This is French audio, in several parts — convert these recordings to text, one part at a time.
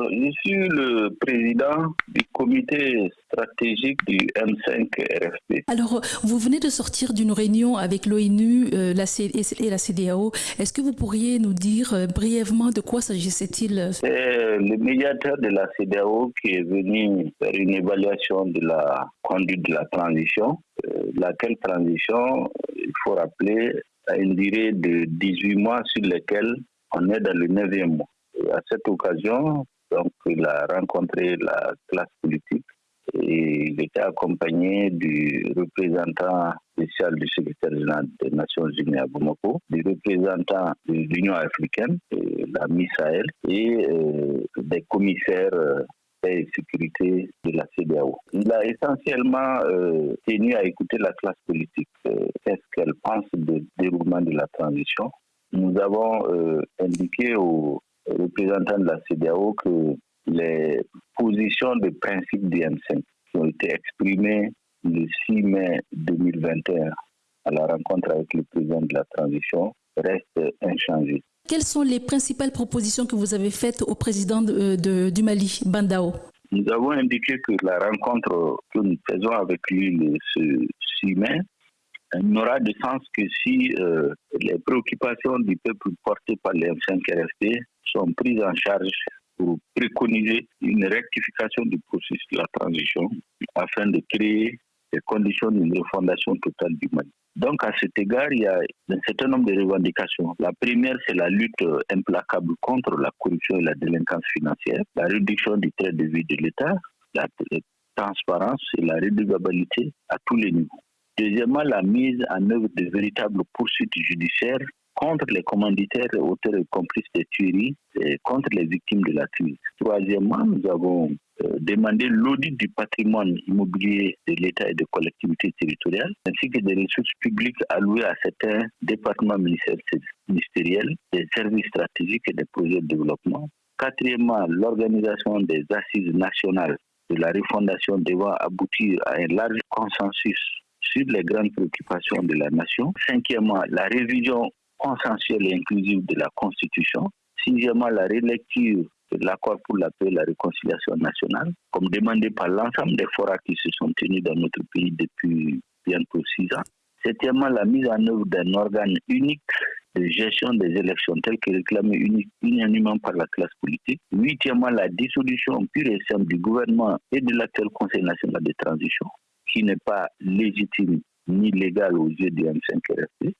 Alors, je suis le président du comité stratégique du M5 RFP. Alors, vous venez de sortir d'une réunion avec l'ONU euh, et la CDAO. Est-ce que vous pourriez nous dire euh, brièvement de quoi s'agissait-il C'est le médiateur de la CDAO qui est venu faire une évaluation de la conduite de la transition. Euh, laquelle transition, il faut rappeler, a une durée de 18 mois sur lesquels on est dans le 9e mois. Et à cette occasion, donc, il a rencontré la classe politique et il était accompagné du représentant spécial du secrétaire général des Nations Unies à Bamako, du représentant de l'Union africaine, la MISAEL, et euh, des commissaires euh, et sécurité de la CDAO. Il a essentiellement euh, tenu à écouter la classe politique, qu'est-ce qu'elle pense du déroulement de la transition. Nous avons indiqué aux représentants de la CDAO que les positions de principe du M5 qui ont été exprimées le 6 mai 2021 à la rencontre avec le président de la transition restent inchangées. Quelles sont les principales propositions que vous avez faites au président de, du Mali, Bandao? Nous avons indiqué que la rencontre que nous faisons avec lui le 6 mai n'aura de sens que si euh, les préoccupations du peuple portées par les M5 RFP sont prises en charge pour préconiser une rectification du processus de la transition afin de créer les conditions d'une refondation totale du Mali. Donc, à cet égard, il y a un certain nombre de revendications. La première, c'est la lutte implacable contre la corruption et la délinquance financière, la réduction du trait de vie de l'État, la transparence et la redevabilité à tous les niveaux. Deuxièmement, la mise en œuvre de véritables poursuites judiciaires contre les commanditaires, auteurs et complices des tueries et contre les victimes de la crise. Troisièmement, nous avons euh, demandé l'audit du patrimoine immobilier de l'État et des collectivités territoriales, ainsi que des ressources publiques allouées à certains départements ministériels, des services stratégiques et des projets de développement. Quatrièmement, l'organisation des assises nationales de la refondation devant aboutir à un large consensus sur les grandes préoccupations de la nation. Cinquièmement, la révision consensuelle et inclusive de la Constitution. Sixièmement, la relecture de l'accord pour la paix et la réconciliation nationale, comme demandé par l'ensemble des forats qui se sont tenus dans notre pays depuis bientôt six ans. Septièmement, la mise en œuvre d'un organe unique de gestion des élections tel que réclamé unanimement par la classe politique. Huitièmement, la dissolution pure et simple du gouvernement et de l'actuel Conseil national de transition, qui n'est pas légitime ni légal aux yeux du M5RFP,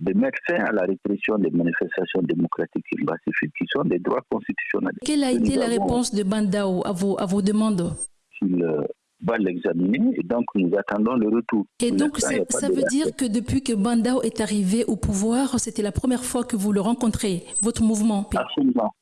de mettre fin à la répression des manifestations démocratiques et pacifiques qui sont des droits constitutionnels. Quelle a été la réponse de Bandao à vos, à vos demandes? Il euh, va l'examiner et donc nous attendons le retour. Et donc ça, veut dire que depuis que Bandao est arrivé au pouvoir, c'était la première fois que vous le rencontrez, votre mouvement? Absolument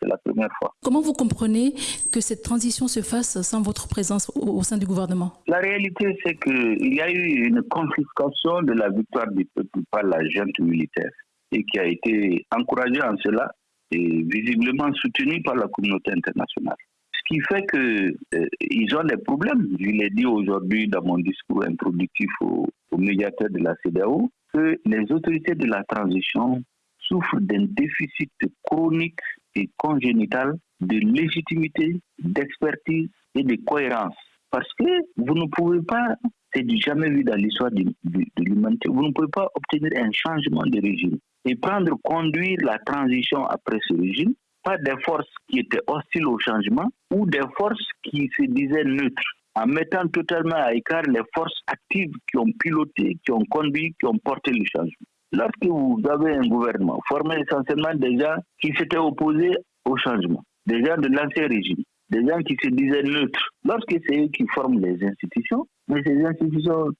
c'est la première fois. Comment vous comprenez que cette transition se fasse sans votre présence au, sein du gouvernement? La réalité, c'est qu'il y a eu une confiscation de la victoire du peuple par la junte militaire et qui a été encouragée en cela et visiblement soutenue par la communauté internationale. Ce qui fait qu'ils euh, ont des problèmes. Je l'ai dit aujourd'hui dans mon discours introductif au, au médiateur de la CDAO, que les autorités de la transition souffre d'un déficit chronique et congénital de légitimité, d'expertise et de cohérence. Parce que vous ne pouvez pas, c'est du jamais vu dans l'histoire de, l'humanité, vous ne pouvez pas obtenir un changement de régime et prendre, conduire la transition après ce régime, pas des forces qui étaient hostiles au changement ou des forces qui se disaient neutres, en mettant totalement à écart les forces actives qui ont piloté, qui ont conduit, qui ont porté le changement. Lorsque vous avez un gouvernement formé essentiellement des gens qui s'étaient opposés au changement, des gens de l'ancien régime, des gens qui se disaient neutres, lorsque c'est eux qui forment les institutions, mais ces institutions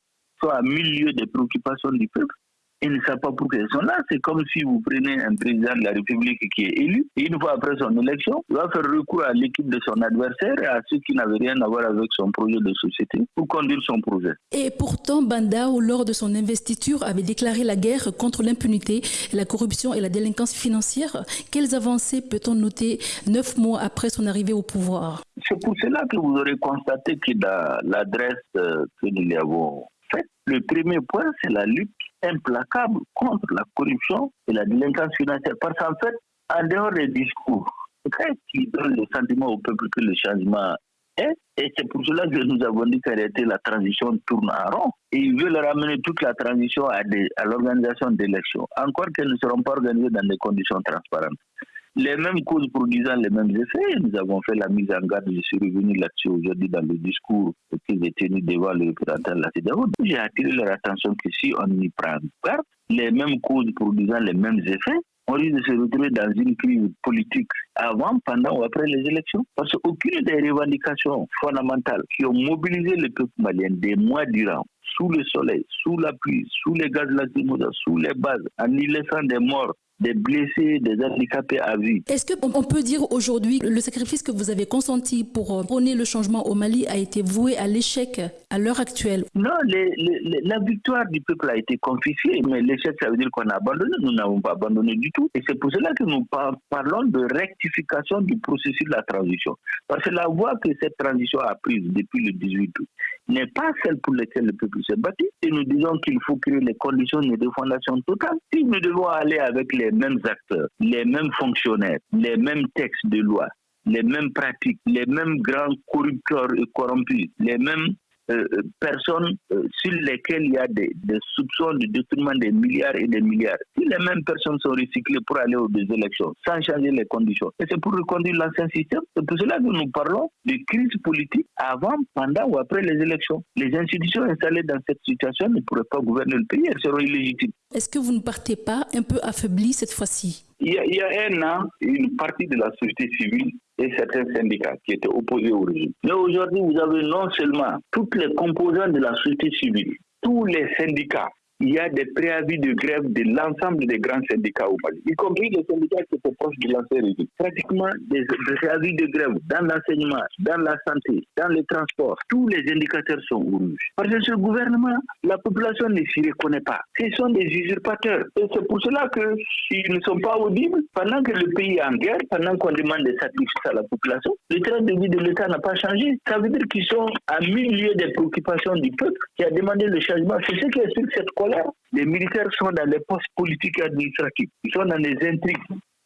sont à milieu des préoccupations du peuple, ils ne savent pas pourquoi ils sont là. C'est comme si vous prenez un président de la République qui est élu, et une fois après son élection, il va faire recours à l'équipe de son adversaire et à ceux qui n'avaient rien à voir avec son projet de société pour conduire son projet. Et pourtant, Bandao, lors de son investiture, avait déclaré la guerre contre l'impunité, la corruption et la délinquance financière. Quelles avancées peut-on noter neuf mois après son arrivée au pouvoir? C'est pour cela que vous aurez constaté que dans l'adresse euh, que nous lui avons faite, le premier point, c'est la lutte implacable contre la corruption et la délinquance financière. Parce qu'en fait, en dehors des discours, concrètes qui donnent le sentiment au peuple que le changement est? Et c'est pour cela que nous avons dit qu'arrêter la transition tourne en rond. Et ils veulent ramener toute la transition à, à l'organisation d'élections, encore qu'elles ne seront pas organisées dans des conditions transparentes les mêmes causes produisant les mêmes effets. Nous avons fait la mise en garde, je suis revenu là-dessus aujourd'hui dans le discours que j'ai tenu devant le représentant de la CEDAO. J'ai attiré leur attention que si on y prend garde, les mêmes causes produisant les mêmes effets, on risque de se retrouver dans une crise politique avant, pendant ou après les élections. Parce qu'aucune des revendications fondamentales qui ont mobilisé le peuple malien des mois durant, sous le soleil, sous la pluie, sous les gaz lacrymogènes, sous les bases, en y laissant des morts des blessés, des handicapés à vie. Est-ce qu'on peut dire aujourd'hui que le sacrifice que vous avez consenti pour prôner le changement au Mali a été voué à l'échec à l'heure actuelle? Non, la victoire du peuple a été confisquée, mais l'échec, ça veut dire qu'on a abandonné. Nous n'avons pas abandonné du tout. Et c'est pour cela que nous parlons de rectification du processus de la transition. Parce que la voie que cette transition a prise depuis le 18 août n'est pas celle pour laquelle le peuple s'est battu. Et nous disons qu'il faut créer les conditions de fondation totale. Si nous devons aller avec les mêmes acteurs, les mêmes fonctionnaires, les mêmes textes de loi, les mêmes pratiques, les mêmes grands corrupteurs et corrompus, les mêmes personnes euh, sur lesquelles il y a des, soupçons de détournement des milliards et des milliards. Si les mêmes personnes sont recyclées pour aller aux élections sans changer les conditions, et c'est pour reconduire l'ancien système, c'est pour cela que nous parlons de crise politique avant, pendant ou après les élections. Les institutions installées dans cette situation ne pourraient pas gouverner le pays, elles seront illégitimes. Est-ce que vous ne partez pas un peu affaibli cette fois-ci? Il y, a, il y, a, un an, une partie de la société civile et certains syndicats qui étaient opposés au régime. Mais aujourd'hui, vous avez non seulement toutes les composantes de la société civile, tous les syndicats il y a des préavis de grève de l'ensemble des grands syndicats au Mali, y compris les syndicats qui étaient proches de l'ancien régime. Pratiquement des, préavis de grève dans l'enseignement, dans la santé, dans les transports. Tous les indicateurs sont rouges. Parce que ce gouvernement, la population ne s'y reconnaît pas. Ce sont des usurpateurs. Et c'est pour cela qu'ils ne sont pas audibles, pendant que le pays est en guerre, pendant qu'on demande des sacrifices à la population, le train de vie de l'État n'a pas changé. Ça veut dire qu'ils sont à milieu des préoccupations du peuple qui a demandé le changement. C'est ce qui explique cette les militaires sont dans les postes politiques et administratifs. Ils sont dans les intrigues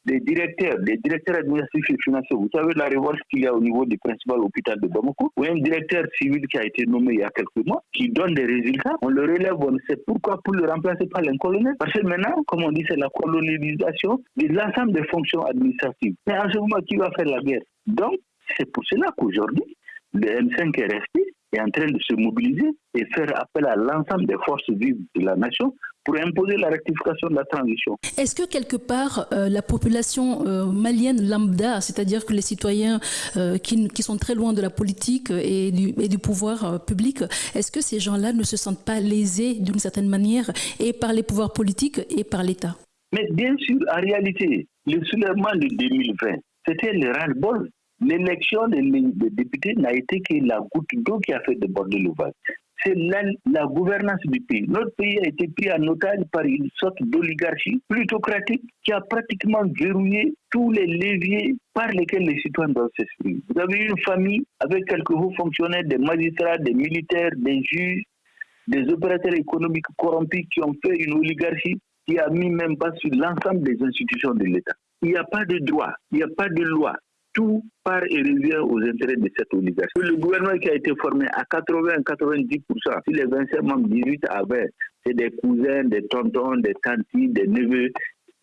des directeurs, des directeurs administratifs et financiers. Vous savez la révolte qu'il y a au niveau du principal hôpital de Bamako, ou un directeur civil qui a été nommé il y a quelques mois, qui donne des résultats. On le relève, on sait pourquoi, pour le remplacer par un colonel. Parce que maintenant, comme on dit, c'est la colonisation de l'ensemble des fonctions administratives. Mais en ce moment, qui va faire la guerre Donc, c'est pour cela qu'aujourd'hui, le M5 est resté est en train de se mobiliser et faire appel à l'ensemble des forces vives de la nation pour imposer la rectification de la transition. Est-ce que quelque part euh, la population euh, malienne lambda, c'est-à-dire que les citoyens euh, qui, qui, sont très loin de la politique et du, et du pouvoir public, est-ce que ces gens-là ne se sentent pas lésés d'une certaine manière et par les pouvoirs politiques et par l'État? Mais bien sûr, en réalité, le soulèvement de 2020, c'était le ras-le-bol L'élection des, députés n'a été que la goutte d'eau qui a fait déborder le vase. C'est la, gouvernance du pays. Notre pays a été pris en otage par une sorte d'oligarchie plutocratique qui a pratiquement verrouillé tous les leviers par lesquels les citoyens doivent s'exprimer. Vous avez une famille avec quelques hauts fonctionnaires, des magistrats, des militaires, des juges, des opérateurs économiques corrompus qui ont fait une oligarchie qui a mis même pas sur l'ensemble des institutions de l'État. Il n'y a pas de droit, il n'y a pas de loi, tout part et revient aux intérêts de cette oligarchie. Le gouvernement qui a été formé à 80-90%, si les 25 membres 18 avaient, c'est des cousins, des tontons, des tantes, des neveux,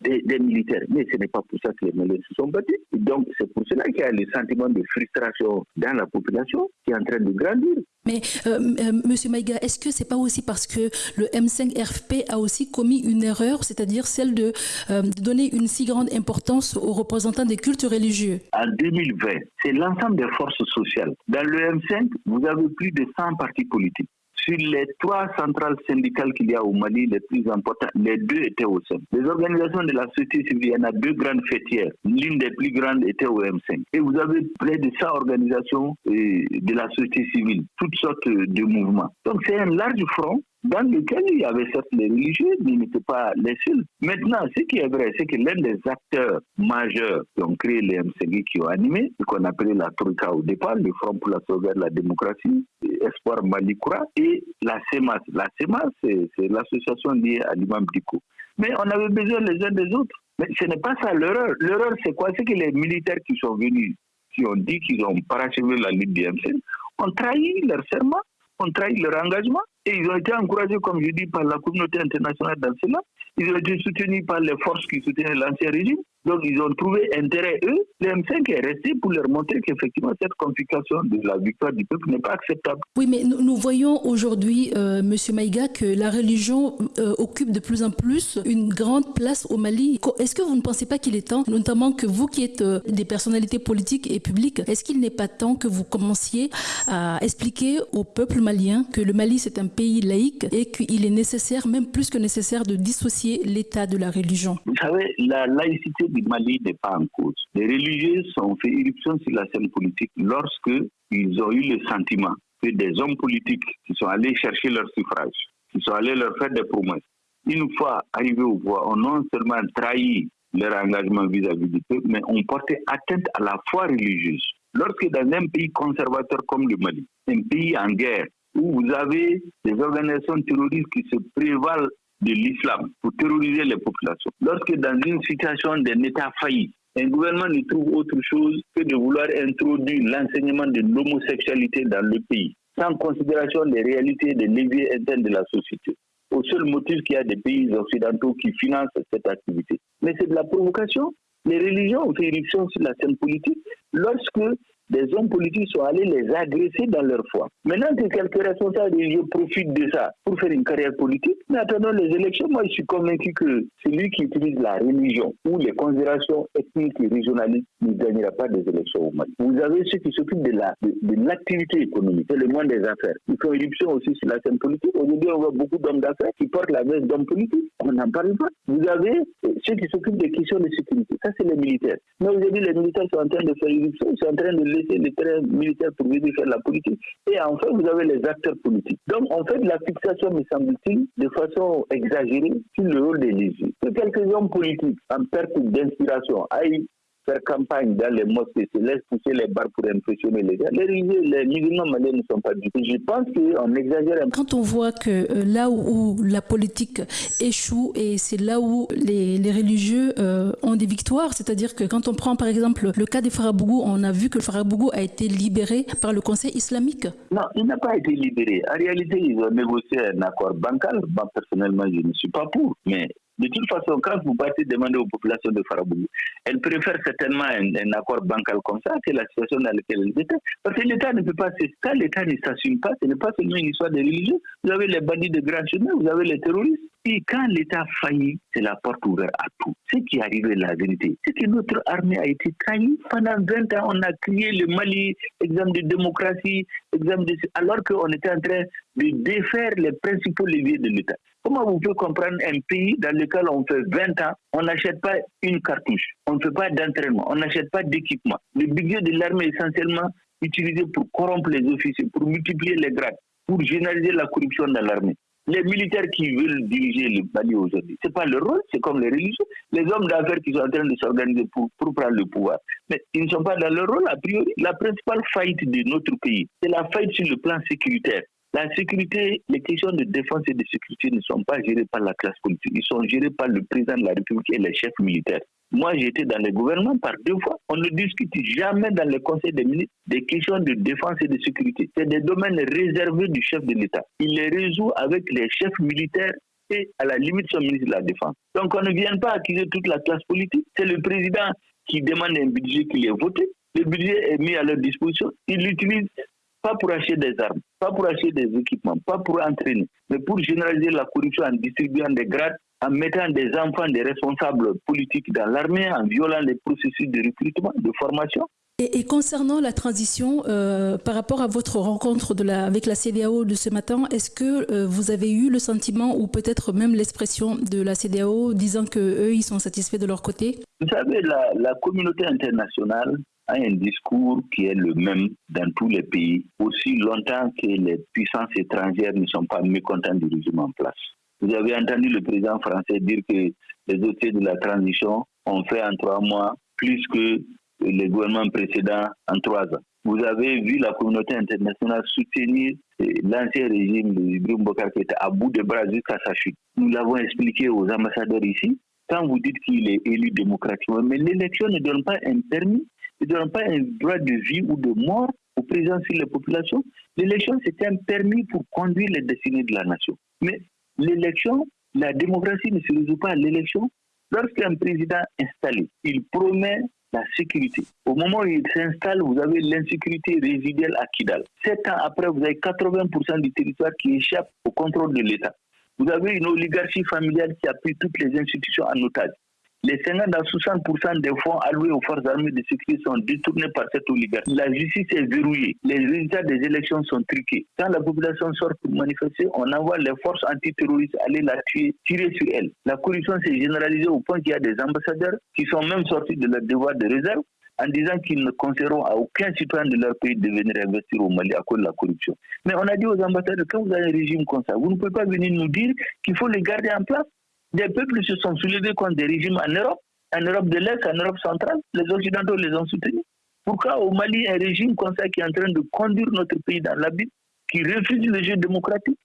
des, militaires. Mais ce n'est pas pour ça que les Maliens se sont battus. donc, c'est pour cela qu'il y a le sentiment de frustration dans la population qui est en train de grandir. Mais, euh, euh, Monsieur Maïga, est-ce que c'est pas aussi parce que le M5RFP a aussi commis une erreur, c'est-à-dire celle de, euh, de, donner une si grande importance aux représentants des cultes religieux? En 2020, c'est l'ensemble des forces sociales. Dans le M5, vous avez plus de 100 partis politiques. Sur les trois centrales syndicales qu'il y a au Mali, les plus importantes, les deux étaient au sein. Les organisations de la société civile, il y en a deux grandes fêtières. L'une des plus grandes était au M5. Et vous avez près de 100 organisations euh, de la société civile, toutes sortes de mouvements. Donc c'est un large front dans lequel il y avait certes les religieux, mais ils n'étaient pas les seuls. Maintenant, ce qui est vrai, c'est que l'un des acteurs majeurs qui ont créé les MCG, qui ont animé, ce qu'on appelait la Troïka au départ, le Front pour la sauvegarde de la démocratie, Espoir Malikoura, et la CEMAS. La CEMAS, c'est l'association liée à l'imam Diko. Mais on avait besoin les uns des autres. Mais ce n'est pas ça l'erreur. L'erreur, c'est quoi? C'est que les militaires qui sont venus, qui ont dit qu'ils ont parachevé la lutte du MCN, ont trahi leur serment, ont trahi leur engagement, et ils ont été encouragés, comme je dis, par la communauté internationale dans cela. Ils ont été soutenus par les forces qui soutenaient l'ancien régime. Donc, ils ont trouvé intérêt, eux. Le M5 est resté pour leur montrer qu'effectivement, cette configuration de la victoire du peuple n'est pas acceptable. Oui, mais nous, voyons aujourd'hui, euh, Monsieur Maïga, que la religion euh, occupe de plus en plus une grande place au Mali. Est-ce que vous ne pensez pas qu'il est temps, notamment que vous qui êtes euh, des personnalités politiques et publiques, est-ce qu'il n'est pas temps que vous commenciez à expliquer au peuple malien que le Mali, c'est un pays laïque et qu'il est nécessaire, même plus que nécessaire, de dissocier l'État de la religion? Vous savez, la laïcité Mali n'est pas en cause. Les religieux sont fait irruption sur la scène politique lorsque ils ont eu le sentiment que des hommes politiques qui sont allés chercher leur suffrage, qui sont allés leur faire des promesses, une fois arrivés au pouvoir, ont non seulement trahi leur engagement vis-à-vis du peuple, mais ont porté atteinte à la foi religieuse. Lorsque dans un pays conservateur comme le Mali, un pays en guerre, où vous avez des organisations terroristes qui se prévalent de l'islam pour terroriser les populations. Lorsque dans une situation d'un État failli, un gouvernement ne trouve autre chose que de vouloir introduire l'enseignement de l'homosexualité dans le pays, sans considération des réalités des leviers internes de la société, au seul motif qu'il y a des pays occidentaux qui financent cette activité. Mais c'est de la provocation. Les religions ont fait éruption sur la scène politique lorsque des hommes politiques sont allés les agresser dans leur foi. Maintenant que quelques responsables religieux profitent de ça pour faire une carrière politique, mais attendons les élections. Moi, je suis convaincu que celui qui utilise la religion ou les considérations ethniques et régionalistes ne gagnera pas des élections au Mali. Vous avez ceux qui s'occupent de l'activité économique, c'est le monde des affaires. Ils font éruption aussi sur la scène politique. Aujourd'hui, on voit beaucoup d'hommes d'affaires qui portent la veste d'hommes politiques. On n'en parle pas. Vous avez ceux qui s'occupent des questions de sécurité. Ça, c'est les militaires. Mais aujourd'hui, les militaires sont en train de faire éruption, ils sont en train de les terrains militaires pour venir faire la politique. Et enfin, vous avez les acteurs politiques. Donc, on fait la fixation, me semble-t-il, de façon exagérée sur le rôle des législateurs. Que quelques hommes politiques en perte d'inspiration aillent faire campagne dans les mosquées, se laissent pousser les barres pour impressionner les gens. Les, les musulmans maliens ne sont pas du tout. Je pense qu'on exagère un peu. Quand on voit que euh, là où, la politique échoue et c'est là où les, les religieux euh, ont des victoires, c'est-à-dire que quand on prend par exemple le cas des Farabougou, on a vu que le Farabougou a été libéré par le Conseil islamique. Non, il n'a pas été libéré. En réalité, ils ont négocié un accord bancal. Moi, personnellement, je ne suis pas pour. Mais de toute façon, quand vous partez demander aux populations de Farabougou, elles préfèrent certainement un, accord bancal comme ça que la situation dans laquelle elles étaient. Parce que l'État ne peut pas, quand l'État ne s'assume pas, ce n'est pas seulement une histoire de religieux. Vous avez les bandits de grand chemin, vous avez les terroristes. Et quand l'État faillit, c'est la porte ouverte à tout. Ce qui est arrivé, la vérité, c'est que notre armée a été trahie. Pendant 20 ans, on a crié le Mali, exemple de démocratie, exemple de... alors qu'on était en train de défaire les principaux leviers de l'État. Comment vous pouvez comprendre un pays dans lequel on fait 20 ans, on n'achète pas une cartouche, on ne fait pas d'entraînement, on n'achète pas d'équipement. Le budget de l'armée est essentiellement utilisé pour corrompre les officiers, pour multiplier les grades, pour généraliser la corruption dans l'armée. Les militaires qui veulent diriger le Mali aujourd'hui, ce n'est pas leur rôle, c'est comme les religieux. Les hommes d'affaires qui sont en train de s'organiser pour, pour prendre le pouvoir. Mais ils ne sont pas dans leur rôle, a priori. La principale faillite de notre pays, c'est la faillite sur le plan sécuritaire. La sécurité, les questions de défense et de sécurité ne sont pas gérées par la classe politique, ils sont gérés par le président de la République et les chefs militaires. Moi, j'étais dans le gouvernement par deux fois. On ne discute jamais dans le Conseil des ministres des questions de défense et de sécurité. C'est des domaines réservés du chef de l'État. Il les résout avec les chefs militaires et à la limite son ministre de la Défense. Donc on ne vient pas accuser toute la classe politique. C'est le président qui demande un budget qu'il est voté. Le budget est mis à leur disposition. Ils l'utilisent pas pour acheter des armes, pas pour acheter des équipements, pas pour entraîner, mais pour généraliser la corruption en distribuant des grades, en mettant des enfants des responsables politiques dans l'armée, en violant les processus de recrutement, de formation. Et, concernant la transition, euh, par rapport à votre rencontre de la, avec la CDAO de ce matin, est-ce que euh, vous avez eu le sentiment ou peut-être même l'expression de la CDAO disant que eux ils sont satisfaits de leur côté? Vous savez, la, la communauté internationale a un discours qui est le même dans tous les pays, aussi longtemps que les puissances étrangères ne sont pas mécontents du régime en place. Vous avez entendu le président français dire que les hôtels de la transition ont fait en trois mois plus que les gouvernements précédents en trois ans. Vous avez vu la communauté internationale soutenir l'ancien régime de Ibrahim Bokar qui était à bout de bras jusqu'à sa chute. Nous l'avons expliqué aux ambassadeurs ici. quand vous dites qu'il est élu démocratiquement, mais l'élection ne donne pas un permis, ne donne pas un droit de vie ou de mort au président sur les populations. L'élection, c'est un permis pour conduire les destinées de la nation. Mais l'élection, la démocratie ne se résout pas à l'élection. Lorsqu'un président installé, il promet la sécurité. Au moment où il s'installe, vous avez l'insécurité résiduelle à Kidal. Sept ans après, vous avez 80% du territoire qui échappe au contrôle de l'État. Vous avez une oligarchie familiale qui a pris toutes les institutions en otage. Les 50 à 60% des fonds alloués aux forces armées de sécurité sont détournés par cette oligarchie. La justice est verrouillée. Les résultats des élections sont truqués. Quand la population sort pour manifester, on envoie les forces antiterroristes aller la tuer, tirer sur elle. La corruption s'est généralisée au point qu'il y a des ambassadeurs qui sont même sortis de leur devoir de réserve en disant qu'ils ne conseilleront à aucun citoyen de leur pays de venir investir au Mali à cause de la corruption. Mais on a dit aux ambassadeurs, quand vous avez un régime comme ça, vous ne pouvez pas venir nous dire qu'il faut les garder en place. Des peuples se sont soulevés contre des régimes en Europe, en Europe de l'Est, en Europe centrale. Les Occidentaux les ont soutenus. Pourquoi au Mali, un régime comme ça qui est en train de conduire notre pays dans l'abîme, qui refuse le jeu démocratique,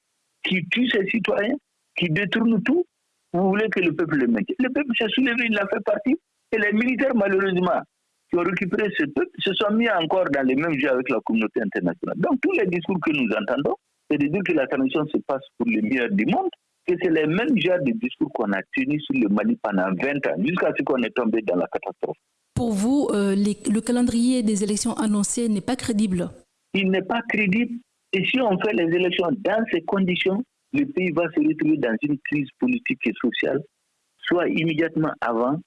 qui tue ses citoyens, qui détourne tout, vous voulez que le peuple le mette Le peuple s'est soulevé, il a fait partie. Et les militaires, malheureusement, qui ont récupéré ce peuple, se sont mis encore dans les mêmes jeux avec la communauté internationale. Donc tous les discours que nous entendons, c'est de dire que la transition se passe pour le meilleur du monde, que c'est les mêmes genres de discours qu'on a tenus sur le Mali pendant 20 ans, jusqu'à ce qu'on est tombé dans la catastrophe. Pour vous, euh, le calendrier des élections annoncées n'est pas crédible Il n'est pas crédible. Et si on fait les élections dans ces conditions, le pays va se retrouver dans une crise politique et sociale, soit immédiatement avant,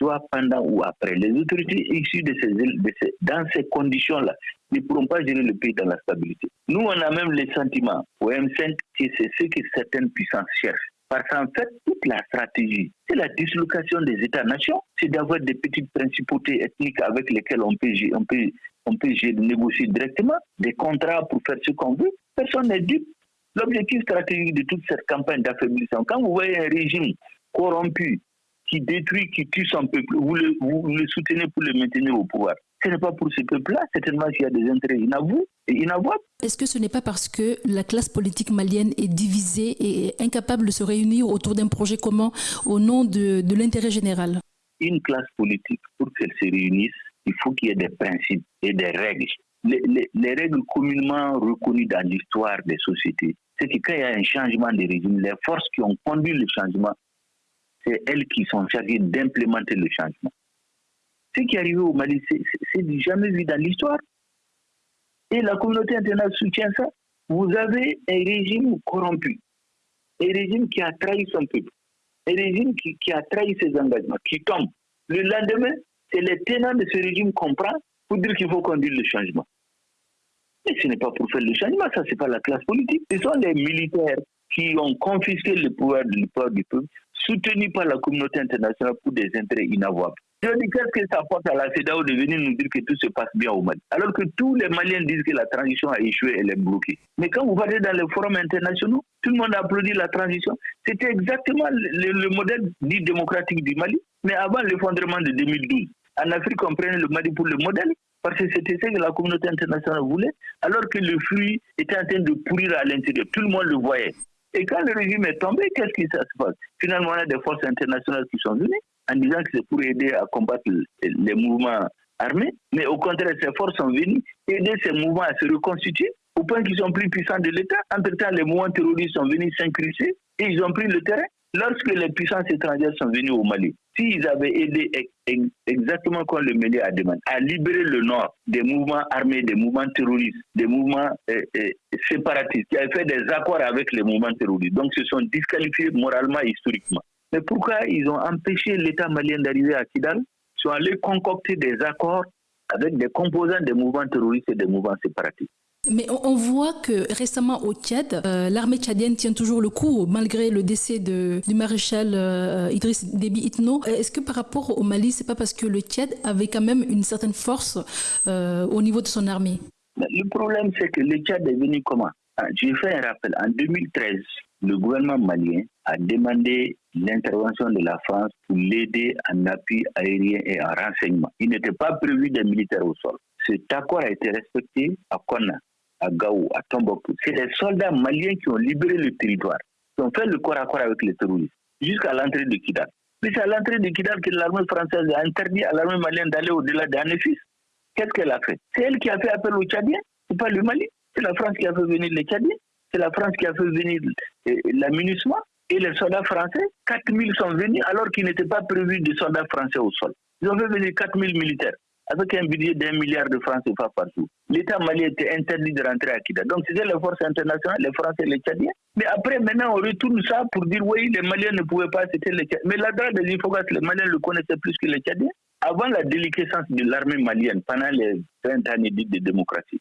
soit pendant ou après. Les autorités issues de ces, dans ces conditions-là ne pourront pas gérer le pays dans la stabilité. Nous, on a même les sentiments au M5 que c'est ce que certaines puissances cherchent. Parce qu'en fait, toute la stratégie, c'est la dislocation des États-nations, c'est d'avoir des petites principautés ethniques avec lesquelles on peut, on peut, on peut négocier directement des contrats pour faire ce qu'on veut. Personne n'est dupe. L'objectif stratégique de toute cette campagne d'affaiblissement, quand vous voyez un régime corrompu qui détruit, qui tue son peuple, vous le, le soutenez pour le maintenir au pouvoir. Ce n'est pas pour ce peuple-là, certainement qu'il y a des intérêts inavoués et inavouables. Est-ce que ce n'est pas parce que la classe politique malienne est divisée et incapable de se réunir autour d'un projet commun au nom de, de l'intérêt général? Une classe politique, pour qu'elle se réunisse, il faut qu'il y ait des principes et des règles. Les, les, les règles communément reconnues dans l'histoire des sociétés, c'est que quand il y a un changement de régime, les forces qui ont conduit le changement c'est elles qui sont chargées d'implémenter le changement. Ce qui est arrivé au Mali, c'est jamais vu dans l'histoire. Et la communauté internationale soutient ça. Vous avez un régime corrompu, un régime qui a trahi son peuple, un régime qui, a trahi ses engagements, qui tombe. Le lendemain, c'est les tenants de ce régime qu'on prend pour dire qu'il faut conduire le changement. Mais ce n'est pas pour faire le changement, ça, c'est pas la classe politique. Ce sont les militaires qui ont confisqué le pouvoir, du peuple soutenu par la communauté internationale pour des intérêts inavouables. Je dis qu'est-ce que ça porte à la CEDAO de venir nous dire que tout se passe bien au Mali Alors que tous les Maliens disent que la transition a échoué, elle est bloquée. Mais quand vous parlez dans les forums internationaux, tout le monde applaudit la transition. C'était exactement le, le, modèle dit démocratique du Mali, mais avant l'effondrement de 2012. En Afrique, on prenait le Mali pour le modèle, parce que c'était ce que la communauté internationale voulait, alors que le fruit était en train de pourrir à l'intérieur. Tout le monde le voyait. Et quand le régime est tombé, qu'est-ce qui se passe? Finalement, il y a des forces internationales qui sont venues en disant que c'est pour aider à combattre les mouvements armés. Mais au contraire, ces forces sont venues aider ces mouvements à se reconstituer au point qu'ils sont plus puissants de l'État. Entre-temps, les mouvements terroristes sont venus s'incruster et ils ont pris le terrain. Lorsque les puissances étrangères sont venues au Mali, s'ils avaient aidé exactement comme le Mali a demandé, à libérer le Nord des mouvements armés, des mouvements terroristes, des mouvements euh, euh, séparatistes, qui avaient fait des accords avec les mouvements terroristes, donc se sont disqualifiés moralement historiquement. Mais pourquoi ils ont empêché l'État malien d'arriver à Kidal? Ils sont allés concocter des accords avec des composants des mouvements terroristes et des mouvements séparatistes. Mais on voit que récemment au Tchad, euh, l'armée tchadienne tient toujours le coup malgré le décès de, du maréchal euh, Idriss Déby Itno. Est-ce que par rapport au Mali, c'est pas parce que le Tchad avait quand même une certaine force euh, au niveau de son armée? Le problème, c'est que le Tchad est venu comment? Ah, J'ai fait un rappel. En 2013, le gouvernement malien a demandé l'intervention de la France pour l'aider en appui aérien et en renseignement. Il n'était pas prévu des militaires au sol. Cet accord a été respecté à Konna à Gao, à Tombouctou. C'est les soldats maliens qui ont libéré le territoire, qui ont fait le corps à corps avec les terroristes, jusqu'à l'entrée de Kidal. Mais c'est à l'entrée de Kidal que l'armée française a interdit à l'armée malienne d'aller au-delà d'Anefis. Qu'est-ce qu'elle a fait? C'est elle qui a fait appel aux Tchadiens, c'est pas le Mali. C'est la France qui a fait venir les Tchadiens. C'est la France qui a fait venir euh, la et les soldats français. 4000 sont venus alors qu'il n'était pas prévu de soldats français au sol. Ils ont fait venir 4000 militaires avec un budget d'un milliard de francs CFA partout. L'État malien était interdit de rentrer à Kida. Donc c'était les forces internationales, les Français et les Tchadiens. Mais après, maintenant, on retourne ça pour dire oui, les Maliens ne pouvaient pas, c'était les Tchadiens. Mais la droite des Infogas, les Maliens le connaissaient plus que les Tchadiens. Avant la déliquescence de l'armée malienne, pendant les 20 années de démocratie,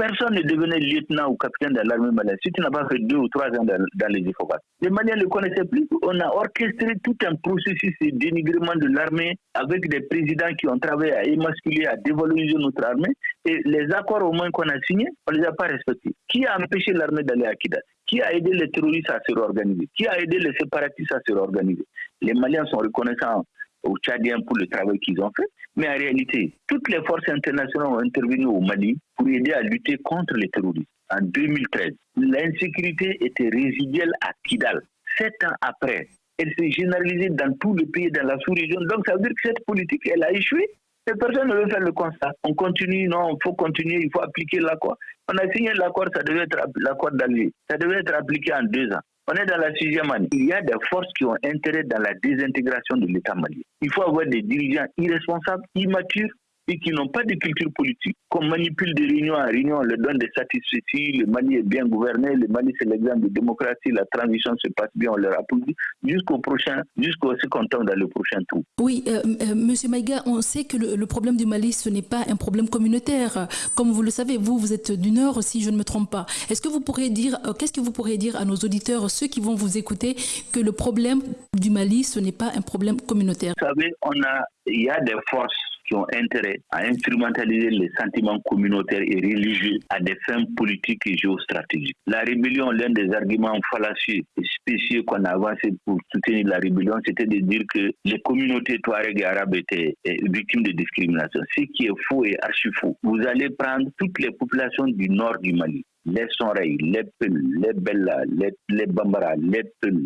Personne ne devenait lieutenant ou capitaine de l'armée malienne si tu n'as pas fait deux ou trois ans dans, les IFOGAT. Les Maliens ne connaissaient plus. On a orchestré tout un processus de dénigrement de l'armée avec des présidents qui ont travaillé à émasculer, à dévaloriser notre armée. Et les accords au moins qu'on a signés, on ne les a pas respectés. Qui a empêché l'armée d'aller à Kidal Qui a aidé les terroristes à se réorganiser? Qui a aidé les séparatistes à se réorganiser? Les Maliens sont reconnaissants aux Tchadiens pour le travail qu'ils ont fait. Mais en réalité, toutes les forces internationales ont intervenu au Mali pour aider à lutter contre les terroristes. En 2013, l'insécurité était résiduelle à Kidal. Sept ans après, elle s'est généralisée dans tout le pays, dans la sous-région. Donc ça veut dire que cette politique, elle a échoué. Et personne ne veut faire le constat. On continue, non, il faut continuer, il faut appliquer l'accord. On a signé l'accord, ça devait être l'accord d'Alger. Ça devait être appliqué en deux ans. On est dans la sixième année. Il y a des forces qui ont intérêt dans la désintégration de l'État malien. Il faut avoir des dirigeants irresponsables, immatures, et qui n'ont pas de culture politique, qu'on manipule de réunion en réunion, on leur donne des satisfactions, le Mali est bien gouverné, le Mali c'est l'exemple de démocratie, la transition se passe bien, on leur applaudit, jusqu'au prochain, jusqu'au second temps dans le prochain tour. Oui, euh, euh, Monsieur Maïga, on sait que le, problème du Mali, ce n'est pas un problème communautaire. Comme vous le savez, vous, vous êtes du Nord, si je ne me trompe pas. Est-ce que vous pourriez dire, euh, qu'est-ce que vous pourriez dire à nos auditeurs, ceux qui vont vous écouter, que le problème du Mali, ce n'est pas un problème communautaire? Vous savez, on a, il y a des forces qui ont intérêt à instrumentaliser les sentiments communautaires et religieux à des fins politiques et géostratégiques. La rébellion, l'un des arguments fallacieux et spéciaux qu'on a avancé pour soutenir la rébellion, c'était de dire que les communautés touareg et arabes étaient victimes de discrimination. Ce qui est faux et archi faux. Vous allez prendre toutes les populations du nord du Mali, les Sonreilles, les Peuls, les Bella, les, les Bambara, les Peuls,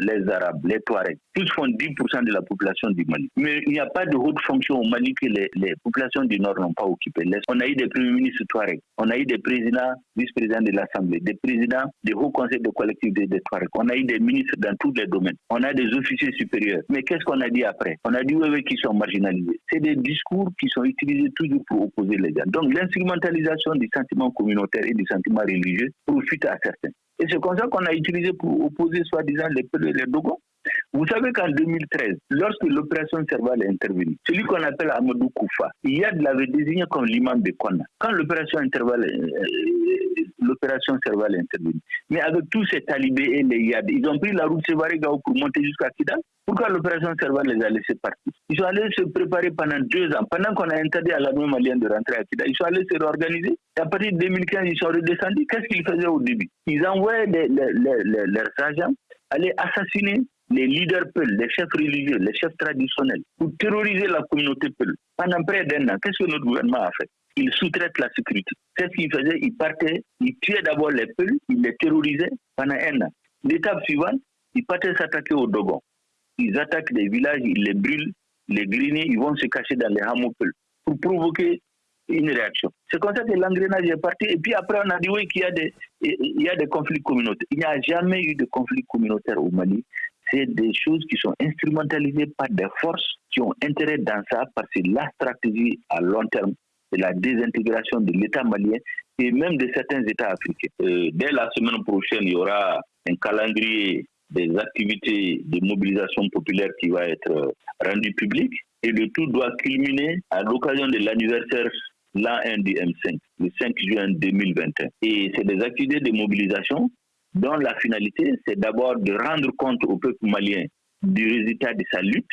les, Arabes, les Touaregs, tous font 10% de la population du Mali. Mais il n'y a pas de haute fonction au Mali que les, populations du Nord n'ont pas occupé. On a eu des premiers ministres Touaregs, on a eu des présidents, vice-présidents de l'Assemblée, des présidents des hauts conseils de collectivité des Touaregs, on a eu des ministres dans tous les domaines, on a des officiers supérieurs. Mais qu'est-ce qu'on a dit après? On a dit oui, qui sont marginalisés. C'est des discours qui sont utilisés toujours pour opposer les gens. Donc l'instrumentalisation du sentiment communautaire et du sentiment religieux profite à certains. Et c'est comme ça qu'on a utilisé pour opposer soi-disant les les Dogons. Vous savez qu'en 2013, lorsque l'opération Serval est intervenue, celui qu'on appelle Amadou Koufa, Yad l'avait désigné comme l'imam de Kona. Quand l'opération Intervalle l'opération Serval est intervenue. Mais avec tous ces talibés et les Yad, ils ont pris la route Sevarega pour monter jusqu'à Kidal. Pourquoi l'opération Serval les a laissés partir? Ils sont allés se préparer pendant deux ans. Pendant qu'on a interdit à l'armée malienne de rentrer à Kidal, ils sont allés se réorganiser. Et à partir de 2015, ils sont redescendus. Qu'est-ce qu'ils faisaient au début? Ils envoyaient leurs agents aller assassiner les leaders Peul, les chefs religieux, les chefs traditionnels, pour terroriser la communauté Peul. Pendant près d'un an, qu'est-ce que notre gouvernement a fait? Il sous-traite la sécurité. C'est ce qu'il faisait, il partait, il tuait d'abord les Peul, il les terrorisait pendant un an. L'étape suivante, il partait s'attaquer aux Dogons. Ils attaquent des villages, ils les brûlent, les grignes, ils vont se cacher dans les hameaux Peul pour provoquer une réaction. C'est comme ça que l'engrenage est parti. Et puis après, on a dit oui qu'il y a des, y a des conflits communautaires. Il n'y a jamais eu de conflit communautaire au Mali c'est des choses qui sont instrumentalisées par des forces qui ont intérêt dans ça parce que la stratégie à long terme de la désintégration de l'État malien et même de certains États africains. Euh, dès la semaine prochaine, il y aura un calendrier des activités de mobilisation populaire qui va être euh, rendu public et le tout doit culminer à l'occasion de l'anniversaire l'an 1 du M5, le 5 juin 2021. Et c'est des activités de mobilisation dont la finalité, c'est d'abord de rendre compte au peuple malien du résultat de sa lutte,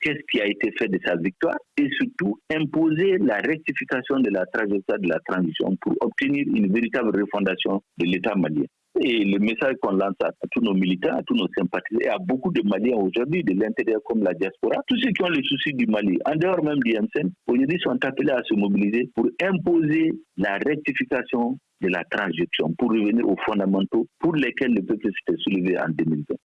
qu'est-ce qui a été fait de sa victoire, et surtout imposer la rectification de la trajectoire de la transition pour obtenir une véritable refondation de l'État malien. Et le message qu'on lance à, tous nos militants, à tous nos sympathisants, et à beaucoup de Maliens aujourd'hui, de l'intérieur comme la diaspora, tous ceux qui ont le souci du Mali, en dehors même du MSN, aujourd'hui sont appelés à se mobiliser pour imposer la rectification de la transition, pour revenir aux fondamentaux pour lesquels le peuple s'était soulevé en 2020.